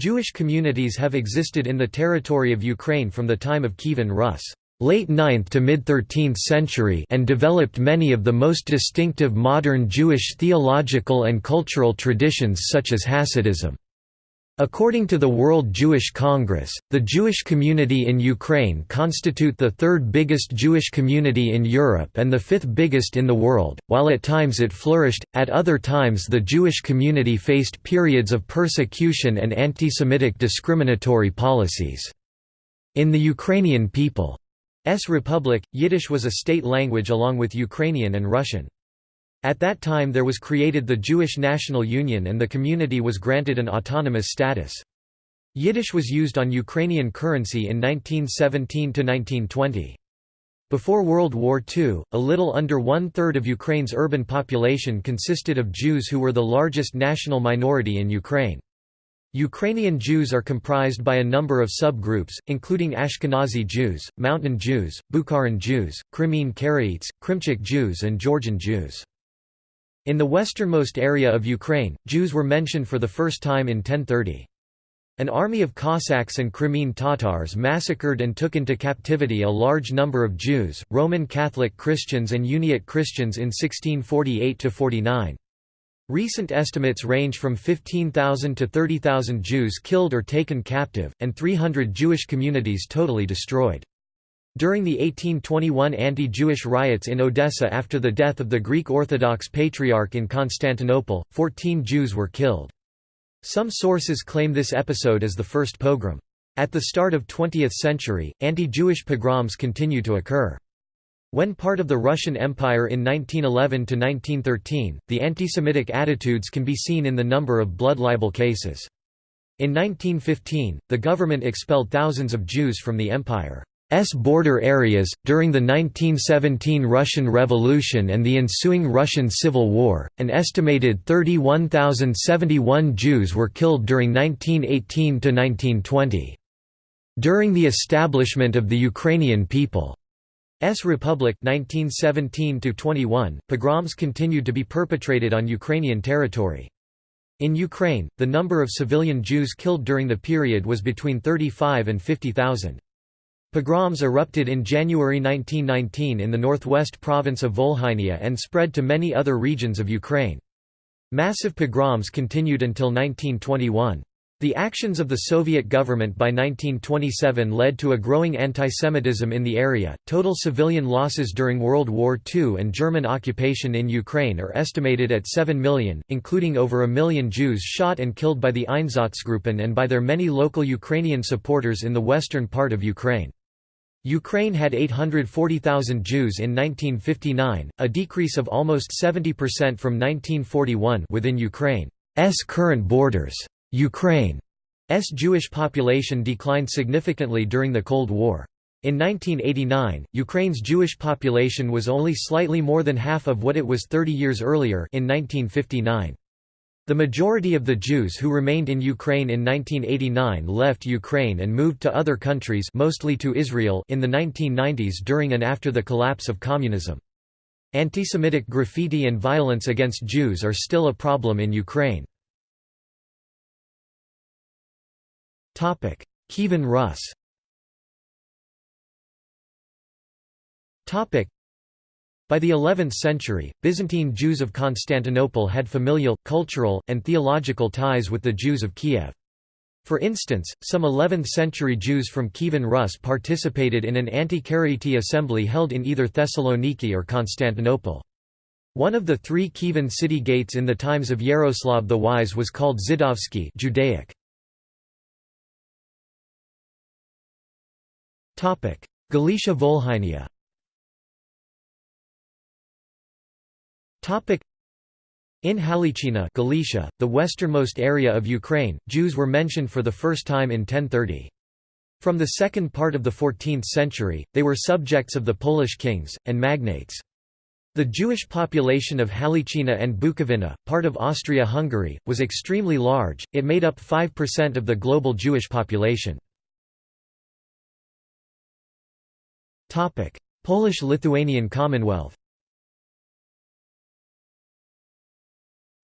Jewish communities have existed in the territory of Ukraine from the time of Kievan Rus late 9th to mid-13th century and developed many of the most distinctive modern Jewish theological and cultural traditions such as Hasidism. According to the World Jewish Congress, the Jewish community in Ukraine constitute the third biggest Jewish community in Europe and the fifth biggest in the world. While at times it flourished, at other times the Jewish community faced periods of persecution and anti-Semitic discriminatory policies. In the Ukrainian People's Republic, Yiddish was a state language along with Ukrainian and Russian. At that time there was created the Jewish National Union and the community was granted an autonomous status. Yiddish was used on Ukrainian currency in 1917–1920. Before World War II, a little under one-third of Ukraine's urban population consisted of Jews who were the largest national minority in Ukraine. Ukrainian Jews are comprised by a number of subgroups, including Ashkenazi Jews, Mountain Jews, Bukharan Jews, Crimean Karaites, Krymchak Jews and Georgian Jews. In the westernmost area of Ukraine, Jews were mentioned for the first time in 1030. An army of Cossacks and Crimean Tatars massacred and took into captivity a large number of Jews, Roman Catholic Christians and Uniate Christians in 1648–49. Recent estimates range from 15,000 to 30,000 Jews killed or taken captive, and 300 Jewish communities totally destroyed. During the 1821 anti-Jewish riots in Odessa after the death of the Greek Orthodox Patriarch in Constantinople, 14 Jews were killed. Some sources claim this episode as the first pogrom. At the start of 20th century, anti-Jewish pogroms continue to occur. When part of the Russian Empire in 1911–1913, the anti-Semitic attitudes can be seen in the number of blood libel cases. In 1915, the government expelled thousands of Jews from the empire. S border areas. During the 1917 Russian Revolution and the ensuing Russian Civil War, an estimated 31,071 Jews were killed during 1918 to 1920. During the establishment of the Ukrainian People's Republic 1917 to 21, pogroms continued to be perpetrated on Ukrainian territory. In Ukraine, the number of civilian Jews killed during the period was between 35 and 50,000. Pogroms erupted in January 1919 in the northwest province of Volhynia and spread to many other regions of Ukraine. Massive pogroms continued until 1921. The actions of the Soviet government by 1927 led to a growing antisemitism in the area. Total civilian losses during World War II and German occupation in Ukraine are estimated at 7 million, including over a million Jews shot and killed by the Einsatzgruppen and by their many local Ukrainian supporters in the western part of Ukraine. Ukraine had 840,000 Jews in 1959, a decrease of almost 70% from 1941 within Ukraine's current borders. Ukraine's Jewish population declined significantly during the Cold War. In 1989, Ukraine's Jewish population was only slightly more than half of what it was 30 years earlier in 1959. The majority of the Jews who remained in Ukraine in 1989 left Ukraine and moved to other countries mostly to Israel in the 1990s during and after the collapse of communism. Antisemitic graffiti and violence against Jews are still a problem in Ukraine. Kievan Rus by the 11th century, Byzantine Jews of Constantinople had familial, cultural, and theological ties with the Jews of Kiev. For instance, some 11th-century Jews from Kievan Rus participated in an anti-Karaite assembly held in either Thessaloniki or Constantinople. One of the three Kievan city gates in the times of Yaroslav the Wise was called Zidovsky Judaic. Galicia Volhynia In Halychina Galicia, the westernmost area of Ukraine, Jews were mentioned for the first time in 1030. From the second part of the 14th century, they were subjects of the Polish kings, and magnates. The Jewish population of Halychina and Bukovina, part of Austria-Hungary, was extremely large, it made up 5% of the global Jewish population. Polish-Lithuanian Commonwealth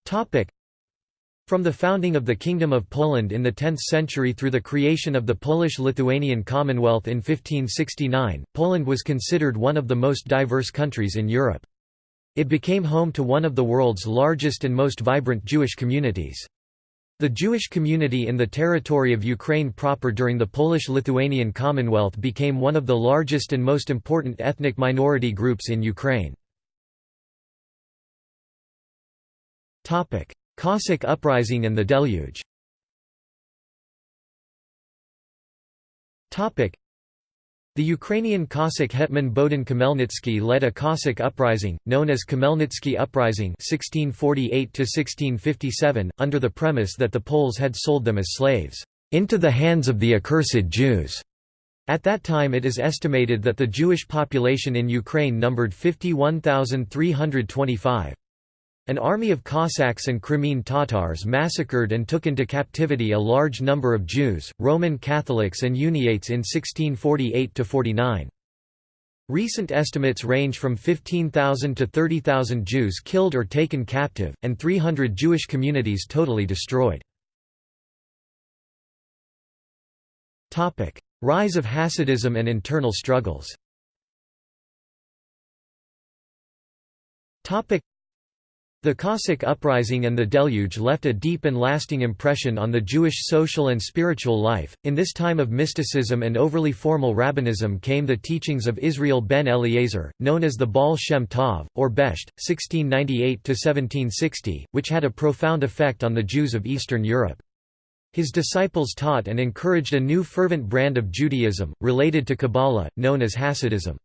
Topic From the founding of the Kingdom of Poland in the 10th century through the creation of the Polish-Lithuanian Commonwealth in 1569, Poland was considered one of the most diverse countries in Europe. It became home to one of the world's largest and most vibrant Jewish communities. The Jewish community in the territory of Ukraine proper during the Polish-Lithuanian Commonwealth became one of the largest and most important ethnic minority groups in Ukraine. Cossack uprising and the deluge the Ukrainian Cossack hetman Bohdan Khmelnytsky led a Cossack uprising, known as Khmelnytsky Uprising 1648 under the premise that the Poles had sold them as slaves, "...into the hands of the accursed Jews." At that time it is estimated that the Jewish population in Ukraine numbered 51,325. An army of Cossacks and Crimean Tatars massacred and took into captivity a large number of Jews, Roman Catholics and Uniates in 1648–49. Recent estimates range from 15,000 to 30,000 Jews killed or taken captive, and 300 Jewish communities totally destroyed. Rise of Hasidism and internal struggles the Cossack uprising and the deluge left a deep and lasting impression on the Jewish social and spiritual life. In this time of mysticism and overly formal rabbinism came the teachings of Israel ben Eliezer, known as the Baal Shem Tov, or Besht, 1698–1760, which had a profound effect on the Jews of Eastern Europe. His disciples taught and encouraged a new fervent brand of Judaism, related to Kabbalah, known as Hasidism.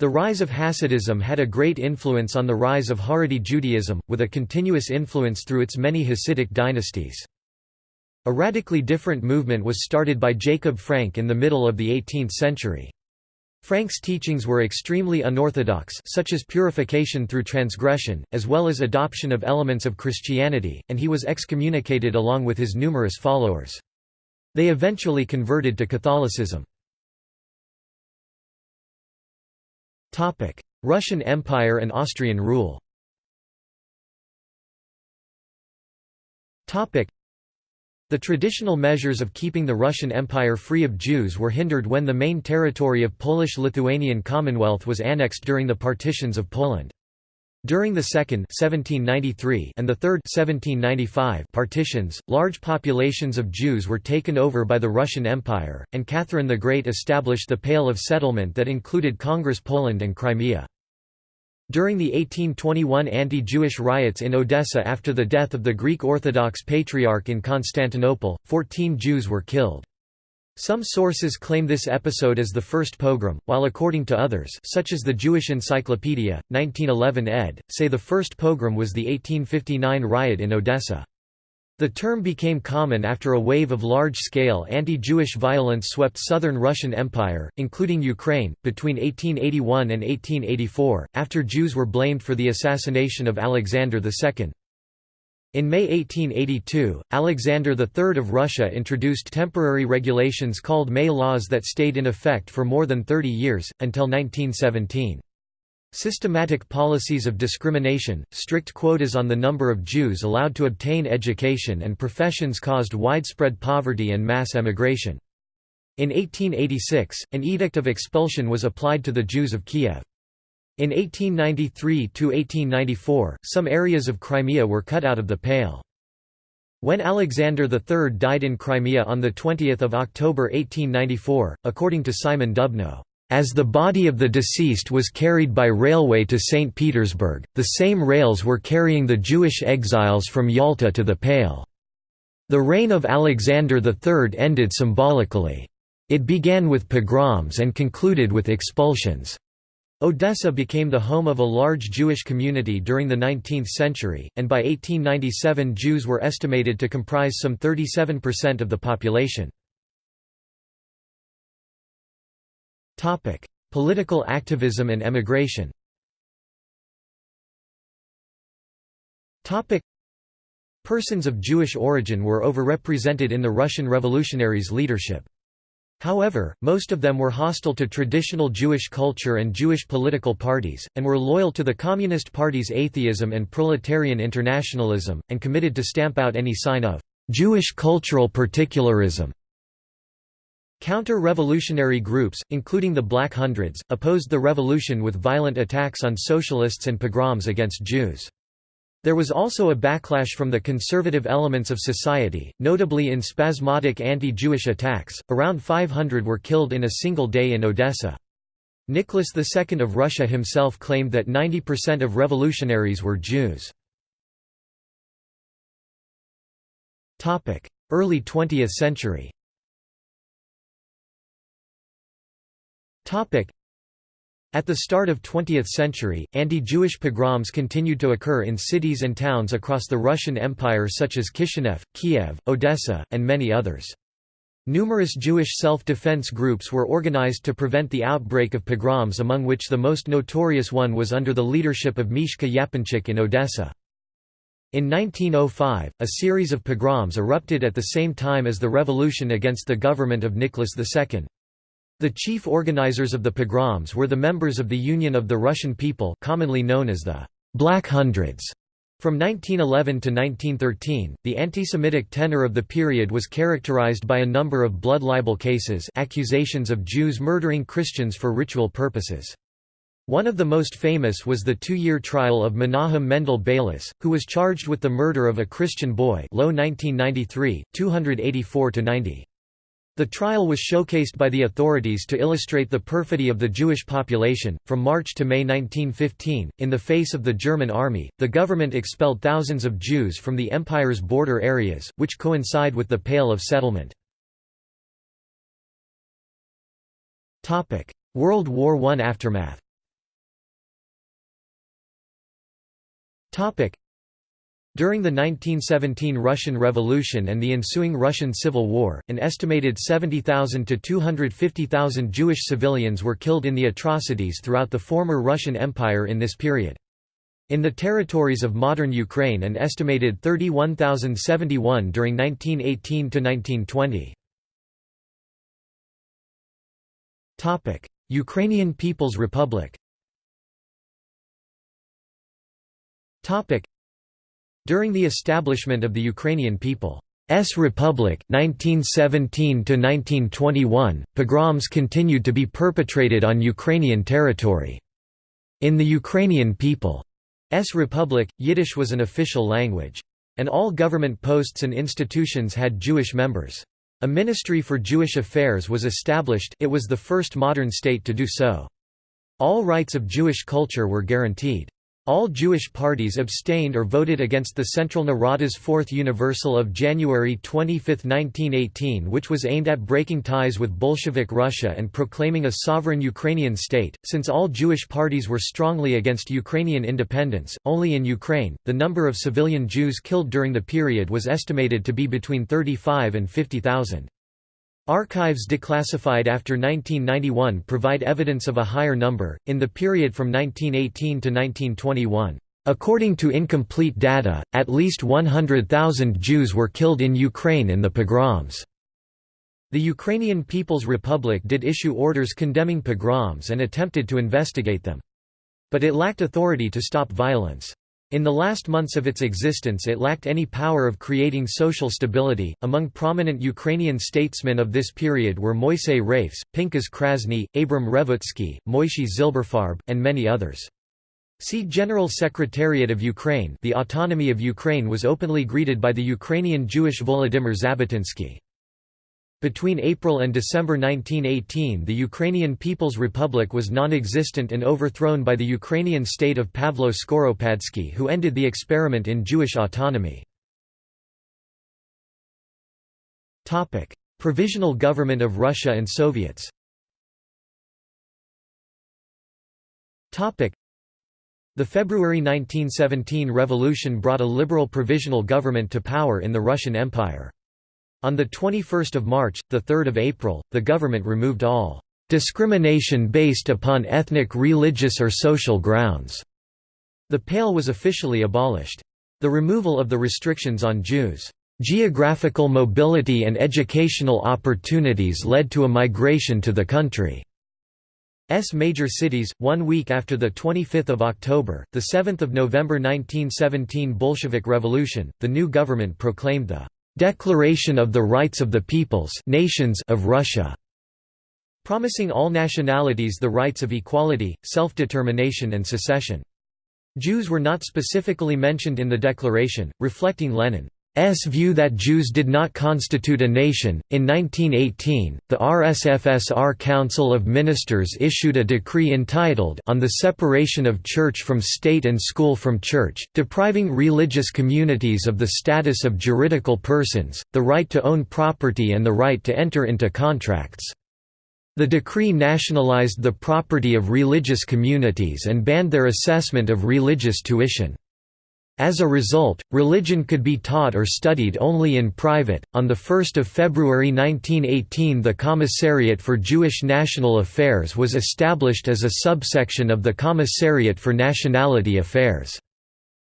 The rise of Hasidism had a great influence on the rise of Haredi Judaism, with a continuous influence through its many Hasidic dynasties. A radically different movement was started by Jacob Frank in the middle of the 18th century. Frank's teachings were extremely unorthodox such as purification through transgression, as well as adoption of elements of Christianity, and he was excommunicated along with his numerous followers. They eventually converted to Catholicism. Russian Empire and Austrian rule. The traditional measures of keeping the Russian Empire free of Jews were hindered when the main territory of Polish-Lithuanian Commonwealth was annexed during the partitions of Poland. During the Second 1793 and the Third 1795 partitions, large populations of Jews were taken over by the Russian Empire, and Catherine the Great established the Pale of Settlement that included Congress Poland and Crimea. During the 1821 anti-Jewish riots in Odessa after the death of the Greek Orthodox Patriarch in Constantinople, 14 Jews were killed. Some sources claim this episode as the first pogrom, while according to others such as the Jewish Encyclopedia, 1911 ed., say the first pogrom was the 1859 riot in Odessa. The term became common after a wave of large-scale anti-Jewish violence swept southern Russian Empire, including Ukraine, between 1881 and 1884, after Jews were blamed for the assassination of Alexander II. In May 1882, Alexander III of Russia introduced temporary regulations called May laws that stayed in effect for more than 30 years, until 1917. Systematic policies of discrimination, strict quotas on the number of Jews allowed to obtain education and professions caused widespread poverty and mass emigration. In 1886, an edict of expulsion was applied to the Jews of Kiev. In 1893–1894, some areas of Crimea were cut out of the Pale. When Alexander III died in Crimea on 20 October 1894, according to Simon Dubnow, as the body of the deceased was carried by railway to St. Petersburg, the same rails were carrying the Jewish exiles from Yalta to the Pale. The reign of Alexander III ended symbolically. It began with pogroms and concluded with expulsions. Odessa became the home of a large Jewish community during the 19th century, and by 1897 Jews were estimated to comprise some 37% of the population. Political activism and emigration Persons of Jewish origin were overrepresented in the Russian revolutionaries' leadership. However, most of them were hostile to traditional Jewish culture and Jewish political parties, and were loyal to the Communist Party's atheism and proletarian internationalism, and committed to stamp out any sign of Jewish cultural particularism. Counter-revolutionary groups, including the Black Hundreds, opposed the revolution with violent attacks on socialists and pogroms against Jews. There was also a backlash from the conservative elements of society, notably in spasmodic anti-Jewish attacks. Around 500 were killed in a single day in Odessa. Nicholas II of Russia himself claimed that 90% of revolutionaries were Jews. Early 20th century at the start of 20th century, anti-Jewish pogroms continued to occur in cities and towns across the Russian Empire such as Kishinev, Kiev, Odessa, and many others. Numerous Jewish self-defense groups were organized to prevent the outbreak of pogroms among which the most notorious one was under the leadership of Mishka Yaponchik in Odessa. In 1905, a series of pogroms erupted at the same time as the revolution against the government of Nicholas II. The chief organizers of the pogroms were the members of the Union of the Russian People commonly known as the Black Hundreds. From 1911 to 1913, the anti-Semitic tenor of the period was characterized by a number of blood libel cases accusations of Jews murdering Christians for ritual purposes. One of the most famous was the two-year trial of Menahem Mendel Beilis, who was charged with the murder of a Christian boy Low 1993, 284–90. The trial was showcased by the authorities to illustrate the perfidy of the Jewish population. From March to May 1915, in the face of the German army, the government expelled thousands of Jews from the empire's border areas, which coincide with the Pale of Settlement. Topic: World War I aftermath during the 1917 Russian Revolution and the ensuing Russian Civil War, an estimated 70,000 to 250,000 Jewish civilians were killed in the atrocities throughout the former Russian Empire in this period. In the territories of modern Ukraine an estimated 31,071 during 1918 to 1920. Ukrainian People's Republic during the establishment of the Ukrainian People's Republic 1917–1921, pogroms continued to be perpetrated on Ukrainian territory. In the Ukrainian People's Republic, Yiddish was an official language. And all government posts and institutions had Jewish members. A Ministry for Jewish Affairs was established it was the first modern state to do so. All rights of Jewish culture were guaranteed. All Jewish parties abstained or voted against the Central Rada's Fourth Universal of January 25, 1918 which was aimed at breaking ties with Bolshevik Russia and proclaiming a sovereign Ukrainian state. Since all Jewish parties were strongly against Ukrainian independence, only in Ukraine, the number of civilian Jews killed during the period was estimated to be between 35 and 50,000. Archives declassified after 1991 provide evidence of a higher number, in the period from 1918 to 1921. According to incomplete data, at least 100,000 Jews were killed in Ukraine in the pogroms. The Ukrainian People's Republic did issue orders condemning pogroms and attempted to investigate them. But it lacked authority to stop violence. In the last months of its existence it lacked any power of creating social stability. Among prominent Ukrainian statesmen of this period were Moisei Rafs, Pinkas Krasny, Abram Revutsky, Moishe Zilberfarb, and many others. See General Secretariat of Ukraine the autonomy of Ukraine was openly greeted by the Ukrainian Jewish Volodymyr Zabotinsky. Between April and December 1918 the Ukrainian People's Republic was non-existent and overthrown by the Ukrainian state of Pavlo Skoropadsky who ended the experiment in Jewish autonomy. Provisional Government of Russia and Soviets the February 1917 revolution brought a liberal provisional government to power in the Russian Empire. On 21 March, 3 April, the government removed all "...discrimination based upon ethnic religious or social grounds." The Pale was officially abolished. The removal of the restrictions on Jews' Geographical mobility and educational opportunities led to a migration to the country's major cities. One week after the 25th of October, the 7th of November 1917 Bolshevik Revolution, the new government proclaimed the Declaration of the Rights of the Peoples Nations of Russia, promising all nationalities the rights of equality, self-determination and secession. Jews were not specifically mentioned in the declaration, reflecting Lenin view that Jews did not constitute a nation. In 1918, the RSFSR Council of Ministers issued a decree entitled On the Separation of Church from State and School from Church, depriving religious communities of the status of juridical persons, the right to own property and the right to enter into contracts. The decree nationalized the property of religious communities and banned their assessment of religious tuition. As a result, religion could be taught or studied only in private. On the 1st of February 1918, the Commissariat for Jewish National Affairs was established as a subsection of the Commissariat for Nationality Affairs.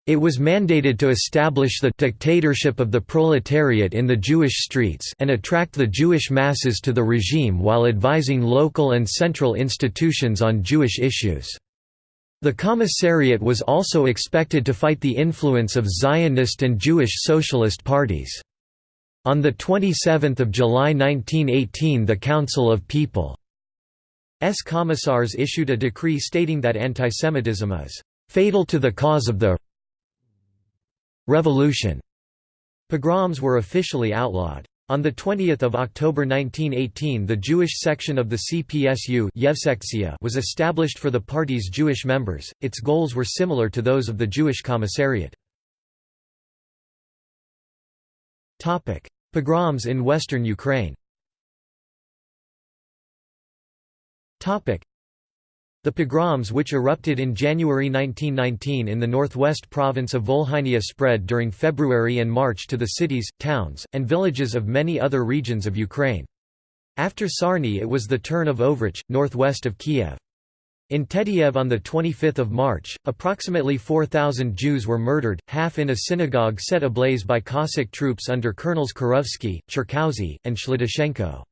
It was mandated to establish the dictatorship of the proletariat in the Jewish streets and attract the Jewish masses to the regime while advising local and central institutions on Jewish issues. The commissariat was also expected to fight the influence of Zionist and Jewish socialist parties. On 27 July 1918 the Council of People's Commissars issued a decree stating that antisemitism is «fatal to the cause of the revolution». Pogroms were officially outlawed. On 20 October 1918 the Jewish section of the CPSU was established for the party's Jewish members, its goals were similar to those of the Jewish Commissariat. Pogroms in western Ukraine the pogroms which erupted in January 1919 in the northwest province of Volhynia spread during February and March to the cities, towns, and villages of many other regions of Ukraine. After Sarny it was the turn of Ovruch, northwest of Kiev. In Tetiev on 25 March, approximately 4,000 Jews were murdered, half in a synagogue set ablaze by Cossack troops under Colonels Kurovsky, Cherkausy, and Shlidashenko.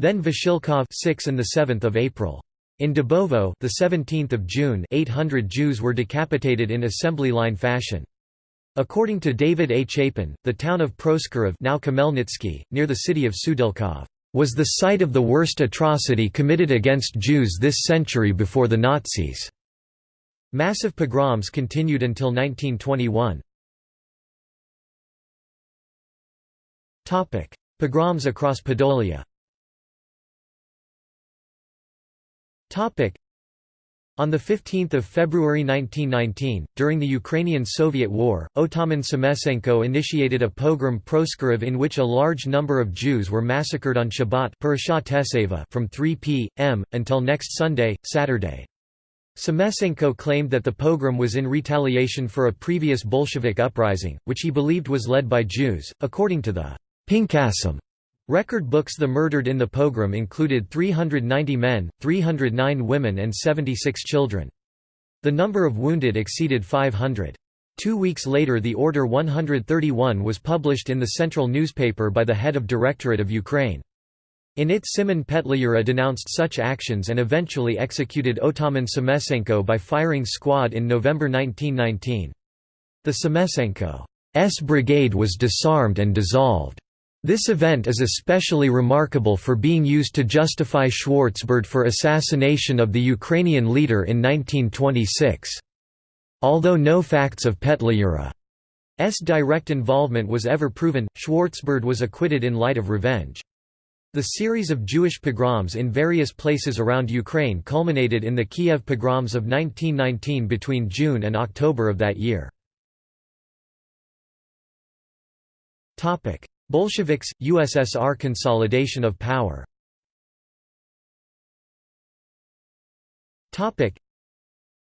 Then Vasilkov 6 and 7 April. In Dubovo, the 17th of June, 800 Jews were decapitated in assembly line fashion. According to David A. Chapin, the town of Proskurov, now Khmelnytsky, near the city of Sudilkov, was the site of the worst atrocity committed against Jews this century before the Nazis. Massive pogroms continued until 1921. Pogroms across Podolia On 15 February 1919, during the Ukrainian-Soviet War, Otaman Semesenko initiated a pogrom Proskurov in which a large number of Jews were massacred on Shabbat from 3 p.m., until next Sunday, Saturday. Semesenko claimed that the pogrom was in retaliation for a previous Bolshevik uprising, which he believed was led by Jews, according to the Pinkasim Record books The murdered in the pogrom included 390 men, 309 women and 76 children. The number of wounded exceeded 500. Two weeks later the Order 131 was published in the central newspaper by the head of Directorate of Ukraine. In it Simon Petliura denounced such actions and eventually executed Otaman Semesenko by firing squad in November 1919. The Semesenko's brigade was disarmed and dissolved. This event is especially remarkable for being used to justify Schwarzbard for assassination of the Ukrainian leader in 1926. Although no facts of Petliura's direct involvement was ever proven, Schwarzbard was acquitted in light of revenge. The series of Jewish pogroms in various places around Ukraine culminated in the Kiev pogroms of 1919 between June and October of that year. Bolsheviks, USSR consolidation of power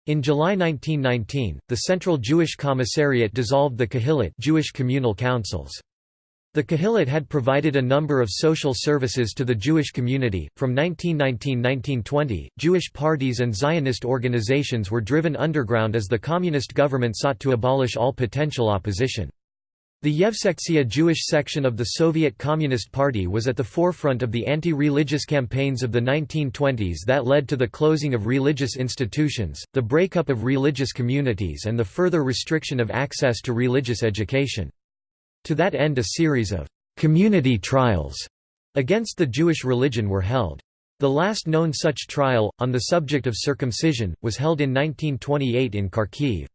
in July 1919, the Central Jewish Commissariat dissolved the Kahilot Jewish communal councils. The Kahilot had provided a number of social services to the Jewish community. From 1919–1920, Jewish parties and Zionist organizations were driven underground as the communist government sought to abolish all potential opposition. The Yevsektsiya Jewish section of the Soviet Communist Party was at the forefront of the anti-religious campaigns of the 1920s that led to the closing of religious institutions, the breakup of religious communities and the further restriction of access to religious education. To that end a series of «community trials» against the Jewish religion were held. The last known such trial, on the subject of circumcision, was held in 1928 in Kharkiv.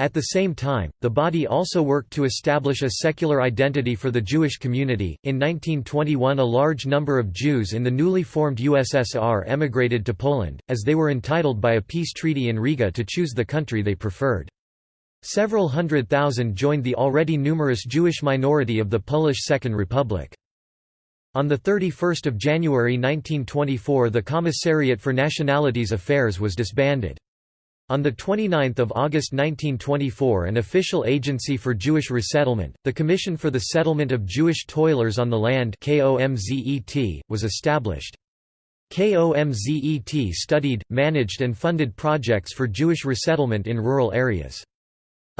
At the same time, the body also worked to establish a secular identity for the Jewish community. In 1921, a large number of Jews in the newly formed USSR emigrated to Poland, as they were entitled by a peace treaty in Riga to choose the country they preferred. Several hundred thousand joined the already numerous Jewish minority of the Polish Second Republic. On 31 January 1924 the Commissariat for Nationalities Affairs was disbanded. On 29 August 1924 an official agency for Jewish resettlement, the Commission for the Settlement of Jewish Toilers on the Land was established. KOMZET studied, managed and funded projects for Jewish resettlement in rural areas.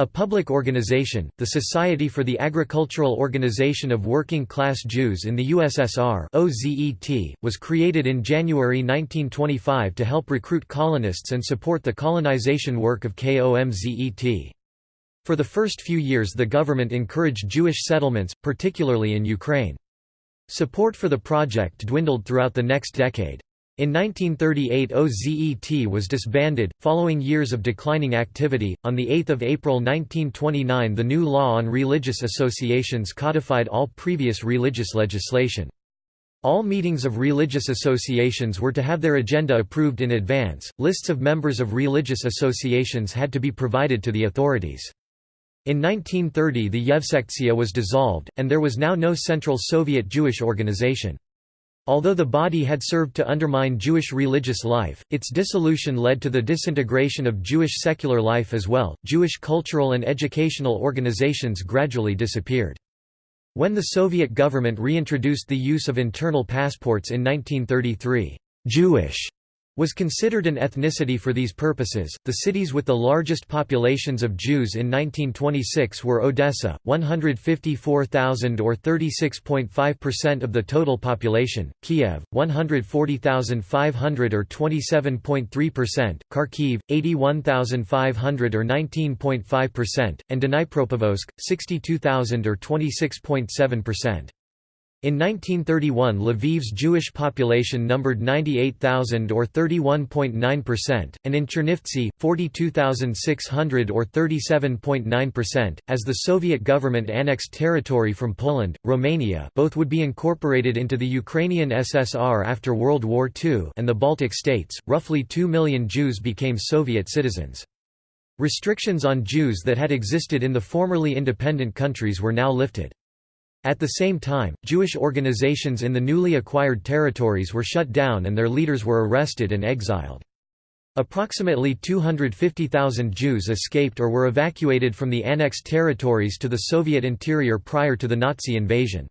A public organization, the Society for the Agricultural Organization of Working Class Jews in the USSR OZET, was created in January 1925 to help recruit colonists and support the colonization work of KOMZET. For the first few years the government encouraged Jewish settlements, particularly in Ukraine. Support for the project dwindled throughout the next decade. In 1938 OZET was disbanded, following years of declining activity. On 8 April 1929 the new law on religious associations codified all previous religious legislation. All meetings of religious associations were to have their agenda approved in advance, lists of members of religious associations had to be provided to the authorities. In 1930 the Yevsektsiya was dissolved, and there was now no central Soviet Jewish organization. Although the body had served to undermine Jewish religious life, its dissolution led to the disintegration of Jewish secular life as well. Jewish cultural and educational organizations gradually disappeared. When the Soviet government reintroduced the use of internal passports in 1933, Jewish was considered an ethnicity for these purposes. The cities with the largest populations of Jews in 1926 were Odessa, 154,000 or 36.5% of the total population, Kiev, 140,500 or 27.3%, Kharkiv, 81,500 or 19.5%, and Dnipropetrovsk, 62,000 or 26.7%. In 1931 Lviv's Jewish population numbered 98,000 or 31.9%, and in Chernivtsi, 42,600 or 37.9%. As the Soviet government annexed territory from Poland, Romania both would be incorporated into the Ukrainian SSR after World War II and the Baltic states, roughly 2 million Jews became Soviet citizens. Restrictions on Jews that had existed in the formerly independent countries were now lifted. At the same time, Jewish organizations in the newly acquired territories were shut down and their leaders were arrested and exiled. Approximately 250,000 Jews escaped or were evacuated from the annexed territories to the Soviet interior prior to the Nazi invasion.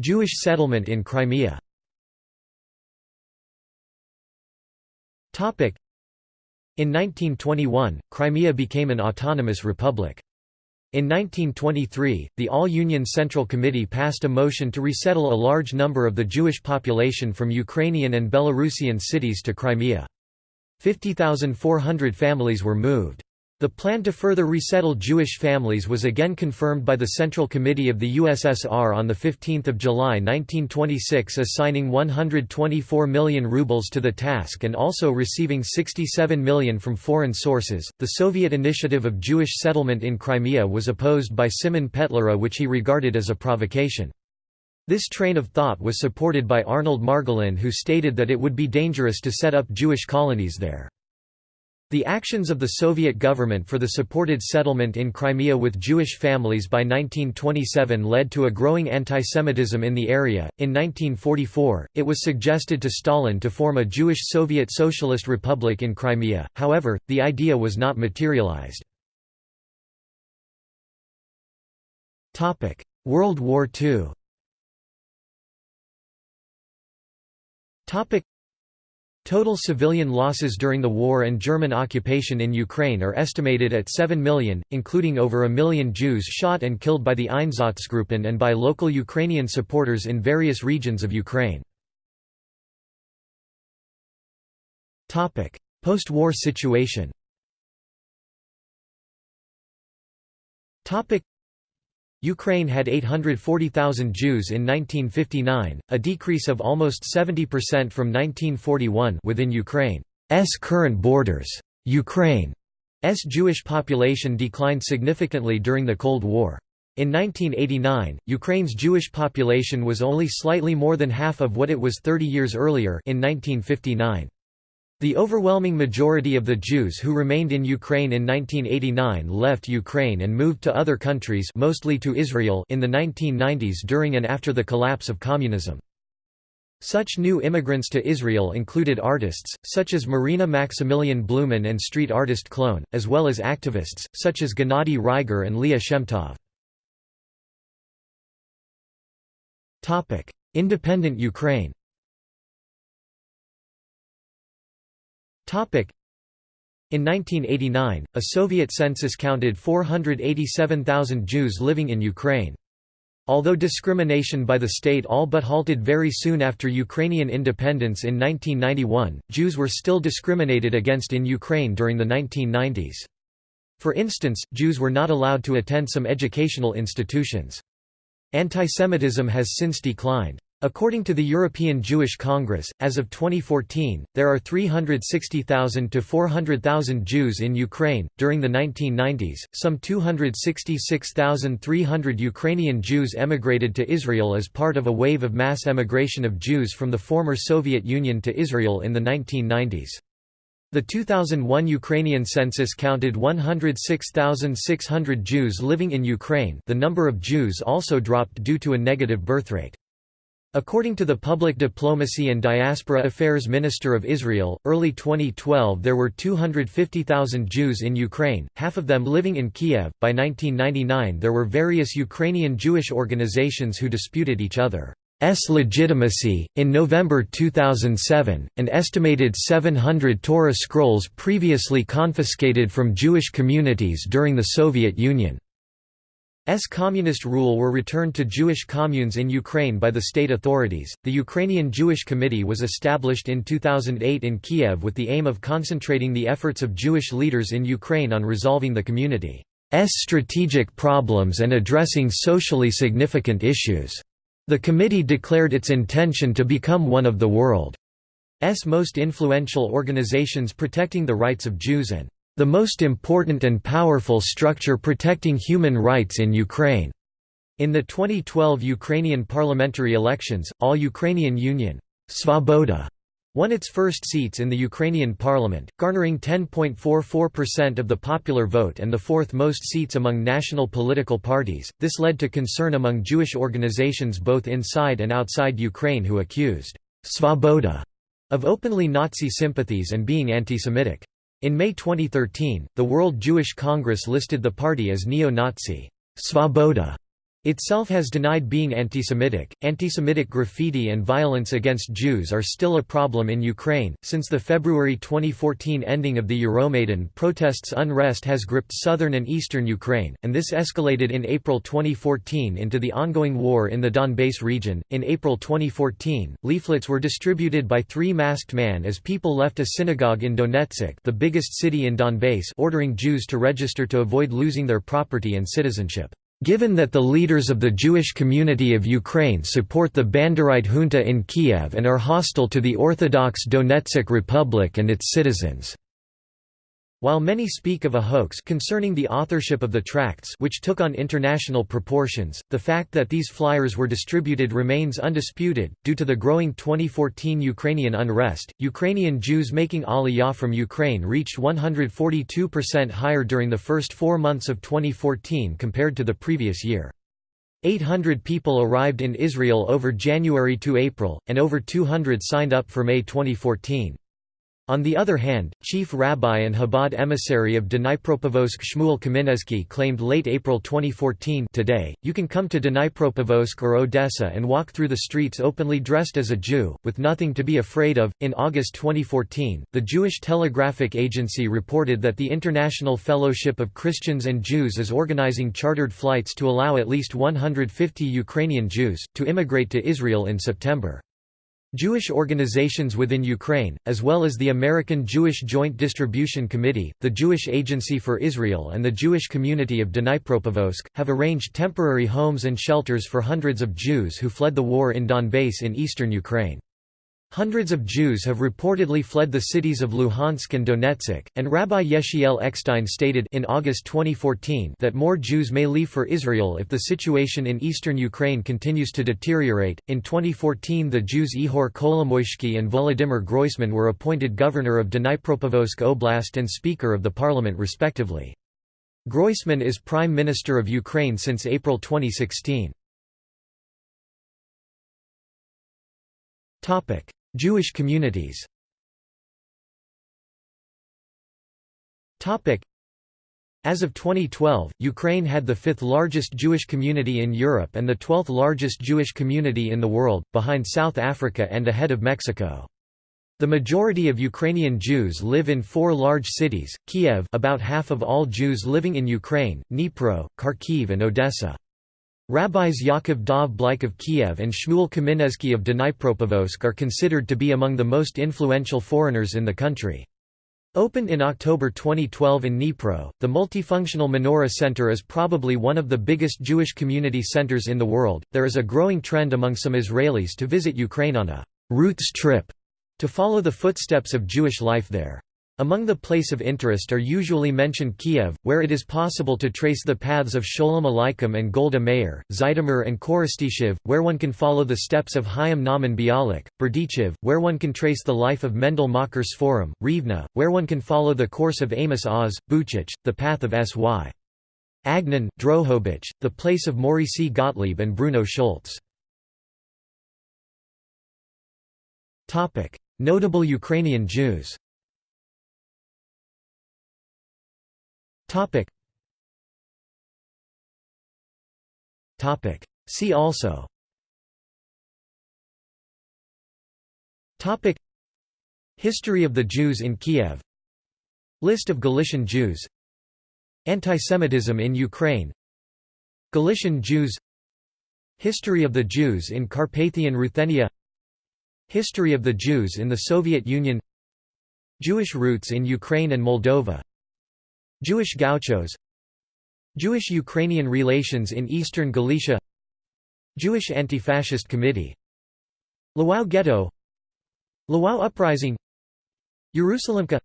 Jewish settlement in Crimea in 1921, Crimea became an autonomous republic. In 1923, the All-Union Central Committee passed a motion to resettle a large number of the Jewish population from Ukrainian and Belarusian cities to Crimea. 50,400 families were moved. The plan to further resettle Jewish families was again confirmed by the Central Committee of the USSR on 15 July 1926 assigning 124 million rubles to the task and also receiving 67 million from foreign sources. The Soviet initiative of Jewish settlement in Crimea was opposed by Simon Petliura which he regarded as a provocation. This train of thought was supported by Arnold Margolin who stated that it would be dangerous to set up Jewish colonies there. The actions of the Soviet government for the supported settlement in Crimea with Jewish families by 1927 led to a growing antisemitism in the area. In 1944, it was suggested to Stalin to form a Jewish Soviet Socialist Republic in Crimea, however, the idea was not materialized. World War II Total civilian losses during the war and German occupation in Ukraine are estimated at 7 million, including over a million Jews shot and killed by the Einsatzgruppen and by local Ukrainian supporters in various regions of Ukraine. Post-war situation Ukraine had 840,000 Jews in 1959, a decrease of almost 70% from 1941 within Ukraine's current borders. Ukraine's Jewish population declined significantly during the Cold War. In 1989, Ukraine's Jewish population was only slightly more than half of what it was 30 years earlier in 1959. The overwhelming majority of the Jews who remained in Ukraine in 1989 left Ukraine and moved to other countries mostly to Israel in the 1990s during and after the collapse of communism. Such new immigrants to Israel included artists, such as Marina Maximilian Blumen and street artist Klone, as well as activists, such as Gennady Reiger and Leah Shemtov. Independent Ukraine In 1989, a Soviet census counted 487,000 Jews living in Ukraine. Although discrimination by the state all but halted very soon after Ukrainian independence in 1991, Jews were still discriminated against in Ukraine during the 1990s. For instance, Jews were not allowed to attend some educational institutions. Antisemitism has since declined. According to the European Jewish Congress, as of 2014, there are 360,000 to 400,000 Jews in Ukraine. During the 1990s, some 266,300 Ukrainian Jews emigrated to Israel as part of a wave of mass emigration of Jews from the former Soviet Union to Israel in the 1990s. The 2001 Ukrainian census counted 106,600 Jews living in Ukraine. The number of Jews also dropped due to a negative birthrate. According to the Public Diplomacy and Diaspora Affairs Minister of Israel, early 2012 there were 250,000 Jews in Ukraine, half of them living in Kiev. By 1999 there were various Ukrainian Jewish organizations who disputed each other's legitimacy. In November 2007, an estimated 700 Torah scrolls previously confiscated from Jewish communities during the Soviet Union S communist rule were returned to Jewish communes in Ukraine by the state authorities. The Ukrainian Jewish Committee was established in 2008 in Kiev with the aim of concentrating the efforts of Jewish leaders in Ukraine on resolving the community's strategic problems and addressing socially significant issues. The committee declared its intention to become one of the world's most influential organizations protecting the rights of Jews and the most important and powerful structure protecting human rights in Ukraine. In the 2012 Ukrainian parliamentary elections, All Ukrainian Union Svoboda won its first seats in the Ukrainian parliament, garnering 10.44% of the popular vote and the fourth most seats among national political parties. This led to concern among Jewish organizations both inside and outside Ukraine who accused Svoboda of openly Nazi sympathies and being anti-Semitic. In May 2013, the World Jewish Congress listed the party as neo-Nazi. Svoboda itself has denied being anti-Semitic. Anti-Semitic graffiti and violence against Jews are still a problem in Ukraine. Since the February 2014 ending of the Euromaidan protests, unrest has gripped southern and eastern Ukraine, and this escalated in April 2014 into the ongoing war in the Donbass region. In April 2014, leaflets were distributed by three masked men as people left a synagogue in Donetsk, the biggest city in Donbass, ordering Jews to register to avoid losing their property and citizenship. Given that the leaders of the Jewish community of Ukraine support the Banderite junta in Kiev and are hostile to the Orthodox Donetsk Republic and its citizens. While many speak of a hoax concerning the authorship of the tracts which took on international proportions, the fact that these flyers were distributed remains undisputed. Due to the growing 2014 Ukrainian unrest, Ukrainian Jews making Aliyah from Ukraine reached 142% higher during the first four months of 2014 compared to the previous year. 800 people arrived in Israel over January to April, and over 200 signed up for May 2014. On the other hand, chief rabbi and Chabad emissary of Dnipropetrovsk Shmuel Kamenetsky claimed late April 2014 today, you can come to Dnipropetrovsk or Odessa and walk through the streets openly dressed as a Jew, with nothing to be afraid of. In August 2014, the Jewish Telegraphic Agency reported that the International Fellowship of Christians and Jews is organizing chartered flights to allow at least 150 Ukrainian Jews, to immigrate to Israel in September. Jewish organizations within Ukraine, as well as the American Jewish Joint Distribution Committee, the Jewish Agency for Israel and the Jewish community of Dnipropetrovsk, have arranged temporary homes and shelters for hundreds of Jews who fled the war in Donbass in eastern Ukraine. Hundreds of Jews have reportedly fled the cities of Luhansk and Donetsk, and Rabbi Yechiel Eckstein stated in August 2014 that more Jews may leave for Israel if the situation in eastern Ukraine continues to deteriorate. In 2014, the Jews Ihor Kolomoisky and Volodymyr Groisman were appointed governor of Dnipropetrovsk Oblast and Speaker of the Parliament respectively. Groisman is Prime Minister of Ukraine since April 2016. Topic: Jewish communities as of 2012, Ukraine had the fifth largest Jewish community in Europe and the twelfth largest Jewish community in the world, behind South Africa and ahead of Mexico. The majority of Ukrainian Jews live in four large cities, Kiev about half of all Jews living in Ukraine, Dnipro, Kharkiv and Odessa. Rabbis Yaakov Dov Bleich of Kiev and Shmuel Kaminetsky of Dnipropetrovsk are considered to be among the most influential foreigners in the country. Opened in October 2012 in Dnipro, the multifunctional Menorah Center is probably one of the biggest Jewish community centers in the world. There is a growing trend among some Israelis to visit Ukraine on a roots trip to follow the footsteps of Jewish life there. Among the place of interest are usually mentioned Kiev, where it is possible to trace the paths of Sholem Aleichem and Golda Meir, Zhytomyr and Korostyshev, where one can follow the steps of Chaim Nahman Bialik, Berdichev, where one can trace the life of Mendel Mocher Sforim, Rivne, where one can follow the course of Amos Oz, Buchach, the path of S.Y. Agnon, Drohobych, the place of Maurycy Gottlieb and Bruno Schulz. Notable Ukrainian Jews Topic. Topic. See also. Topic. History of the Jews in Kiev. List of Galician Jews. Antisemitism in Ukraine. Galician Jews. History of the Jews in Carpathian Ruthenia. History of the Jews in the Soviet Union. Jewish roots in Ukraine and Moldova. Jewish gauchos Jewish-Ukrainian relations in eastern Galicia Jewish Anti-Fascist Committee Lwów Ghetto Lwów Uprising Jerusalemka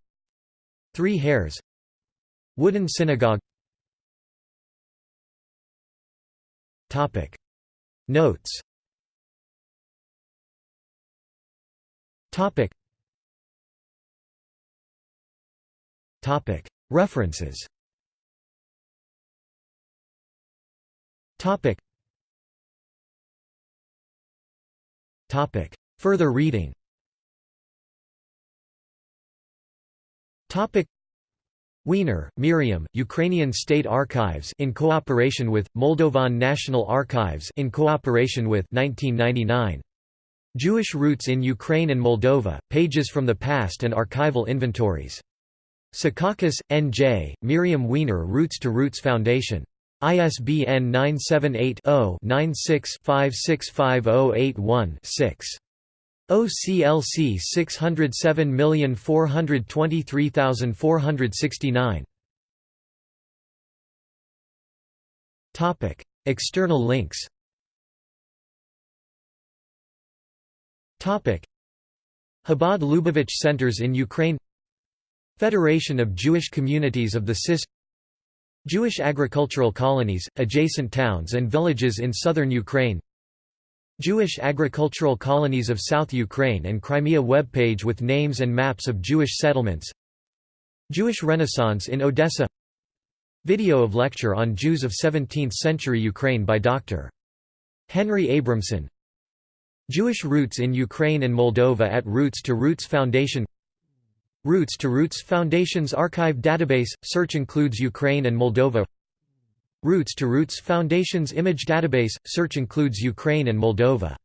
Three Hairs Wooden Synagogue. Topic. Notes. Topic. Topic References. Topic. Topic. Further reading. Topic. Weiner, Miriam, Ukrainian State Archives in cooperation with Moldovan National Archives in cooperation with 1999. Jewish Roots in Ukraine and Moldova: Pages from the Past and Archival Inventories. Secaucus, N.J., Miriam Weiner Roots to Roots Foundation. ISBN 978-0-96-565081-6. OCLC 607423469. Topic: External links. Topic: Chabad Lubavitch Centers in Ukraine Federation of Jewish Communities of the CIS Jewish agricultural colonies, adjacent towns and villages in southern Ukraine Jewish agricultural colonies of South Ukraine and Crimea web page with names and maps of Jewish settlements Jewish Renaissance in Odessa Video of lecture on Jews of 17th-century Ukraine by Dr. Henry Abramson Jewish roots in Ukraine and Moldova at Roots to Roots Foundation Roots to Roots Foundation's archive database – Search includes Ukraine and Moldova. Roots to Roots Foundation's image database – Search includes Ukraine and Moldova